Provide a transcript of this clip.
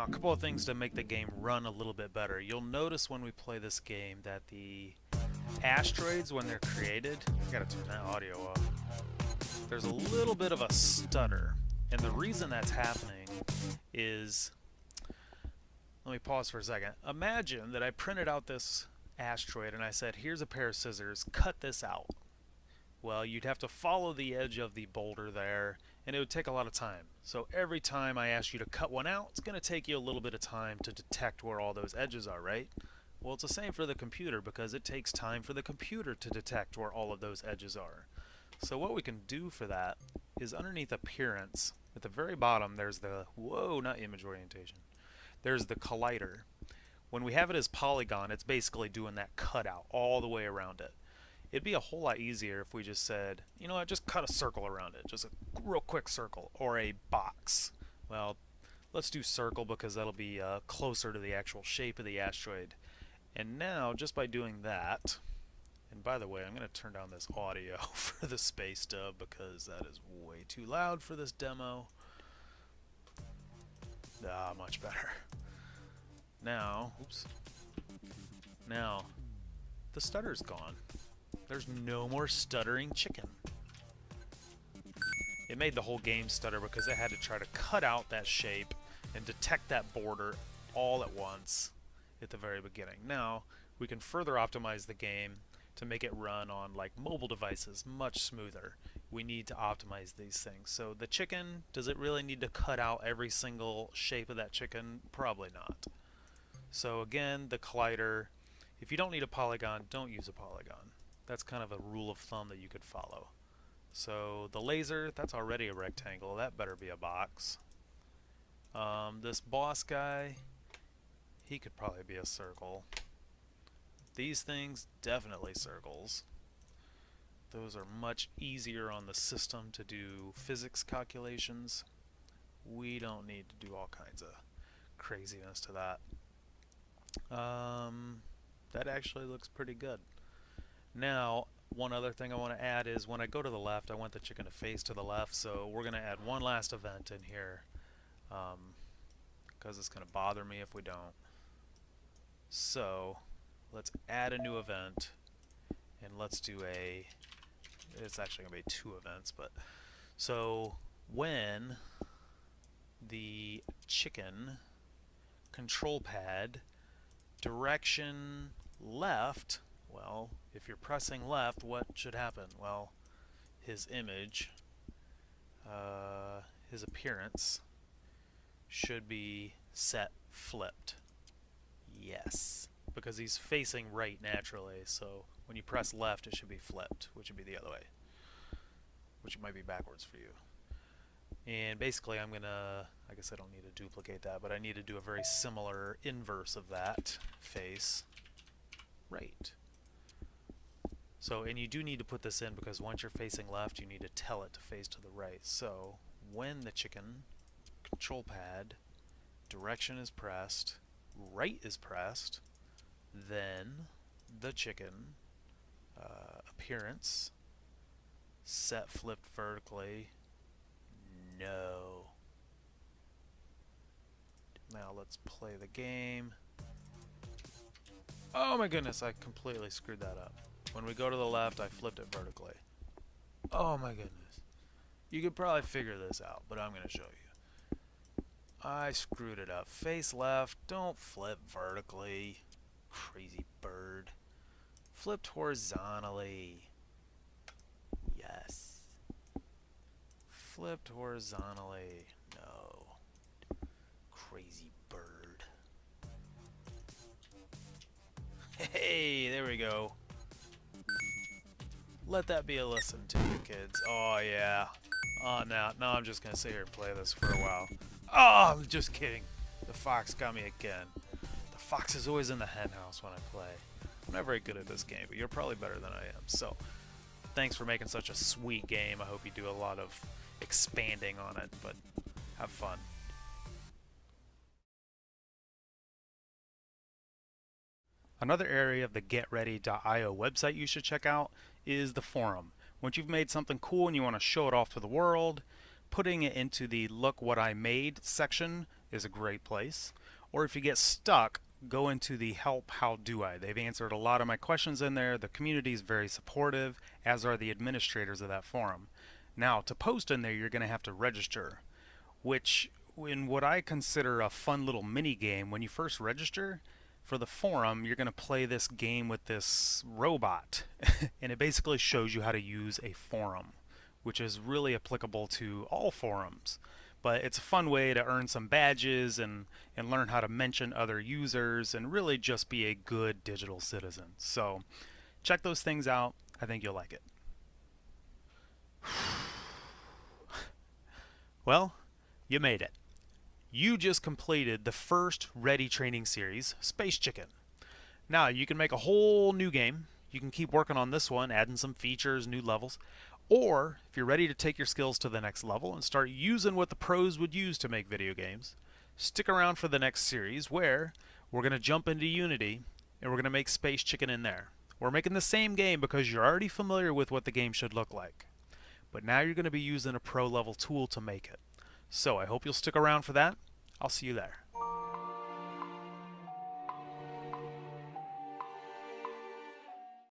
Now, a couple of things to make the game run a little bit better. You'll notice when we play this game that the asteroids, when they're created, I gotta turn that audio. There's a little bit of a stutter. And the reason that's happening is, let me pause for a second. Imagine that I printed out this asteroid and I said, here's a pair of scissors, cut this out. Well, you'd have to follow the edge of the boulder there, and it would take a lot of time. So every time I ask you to cut one out, it's going to take you a little bit of time to detect where all those edges are, right? Well, it's the same for the computer because it takes time for the computer to detect where all of those edges are. So what we can do for that is underneath appearance, at the very bottom, there's the, whoa, not image orientation. There's the collider. When we have it as polygon, it's basically doing that cutout all the way around it. It'd be a whole lot easier if we just said, you know what, just cut a circle around it, just a real quick circle, or a box. Well, let's do circle because that'll be uh, closer to the actual shape of the asteroid. And now, just by doing that, and by the way, I'm going to turn down this audio for the space dub because that is way too loud for this demo. Ah, much better. Now, oops. Now, the stutter's gone. There's no more stuttering chicken. It made the whole game stutter because it had to try to cut out that shape and detect that border all at once at the very beginning. Now, we can further optimize the game to make it run on like mobile devices much smoother. We need to optimize these things. So the chicken, does it really need to cut out every single shape of that chicken? Probably not. So again, the collider, if you don't need a polygon, don't use a polygon. That's kind of a rule of thumb that you could follow. So the laser, that's already a rectangle. That better be a box. Um, this boss guy, he could probably be a circle. These things, definitely circles. Those are much easier on the system to do physics calculations. We don't need to do all kinds of craziness to that. Um, that actually looks pretty good. Now, one other thing I want to add is when I go to the left, I want the chicken to face to the left, so we're going to add one last event in here because um, it's going to bother me if we don't. So, let's add a new event and let's do a, it's actually going to be two events, but so when the chicken control pad direction left well, if you're pressing left, what should happen? Well, his image, uh, his appearance, should be set flipped. Yes. Because he's facing right naturally, so when you press left, it should be flipped, which would be the other way. Which might be backwards for you. And basically I'm going to, I guess I don't need to duplicate that, but I need to do a very similar inverse of that face. Right. So, and you do need to put this in because once you're facing left, you need to tell it to face to the right. So, when the chicken control pad direction is pressed, right is pressed, then the chicken uh, appearance set flipped vertically, no. Now let's play the game. Oh my goodness, I completely screwed that up. When we go to the left, I flipped it vertically. Oh my goodness. You could probably figure this out, but I'm going to show you. I screwed it up. Face left, don't flip vertically. Crazy bird. Flipped horizontally. Yes. Flipped horizontally. No. Crazy bird. Hey, there we go. Let that be a lesson to you kids. Oh, yeah. Oh, now, now I'm just going to sit here and play this for a while. Oh, I'm just kidding. The fox got me again. The fox is always in the henhouse when I play. I'm not very good at this game, but you're probably better than I am. So, thanks for making such a sweet game. I hope you do a lot of expanding on it, but have fun. Another area of the GetReady.io website you should check out is the forum. Once you've made something cool and you want to show it off to the world, putting it into the look what I made section is a great place. Or if you get stuck, go into the help how do I. They've answered a lot of my questions in there. The community is very supportive, as are the administrators of that forum. Now, to post in there, you're going to have to register, which in what I consider a fun little mini game, when you first register for the forum, you're going to play this game with this robot, and it basically shows you how to use a forum, which is really applicable to all forums. But it's a fun way to earn some badges and, and learn how to mention other users and really just be a good digital citizen. So check those things out. I think you'll like it. well, you made it. You just completed the first Ready training series, Space Chicken. Now, you can make a whole new game. You can keep working on this one, adding some features, new levels. Or, if you're ready to take your skills to the next level and start using what the pros would use to make video games, stick around for the next series where we're going to jump into Unity and we're going to make Space Chicken in there. We're making the same game because you're already familiar with what the game should look like. But now you're going to be using a pro level tool to make it. So I hope you'll stick around for that. I'll see you there.